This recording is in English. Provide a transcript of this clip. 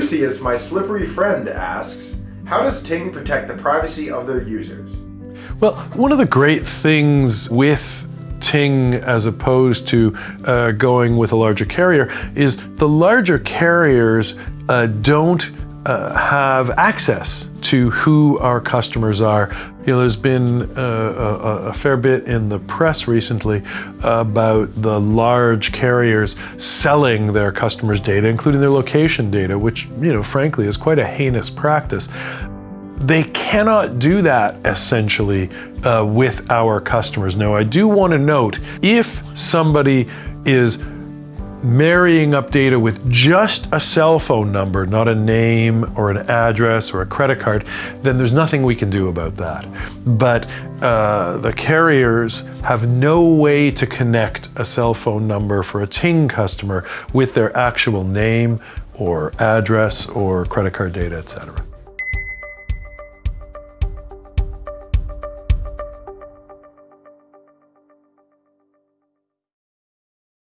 Lucius, my slippery friend, asks, how does Ting protect the privacy of their users? Well, one of the great things with Ting as opposed to uh, going with a larger carrier is the larger carriers uh, don't uh, have access to who our customers are. You know, there's been uh, a, a, fair bit in the press recently about the large carriers selling their customers' data, including their location data, which, you know, frankly is quite a heinous practice. They cannot do that essentially uh, with our customers. Now, I do want to note if somebody is marrying up data with just a cell phone number, not a name or an address or a credit card, then there's nothing we can do about that. But uh, the carriers have no way to connect a cell phone number for a Ting customer with their actual name or address or credit card data, etc.